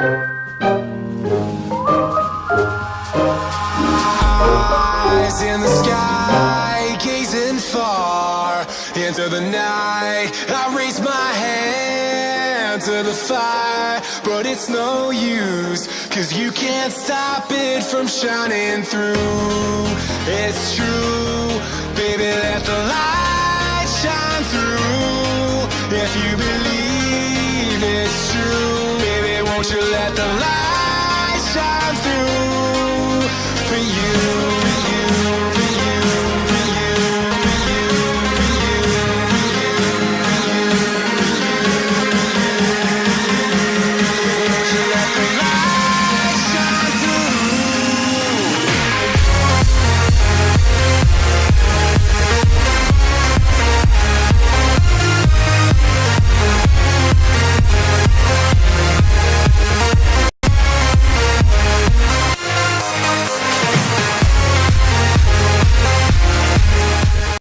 Eyes in the sky, gazing far into the night. I raise my hand to the fire, but it's no use, cause you can't stop it from shining through. It's true, baby, let the light shine through if you believe won't you let the light shine through?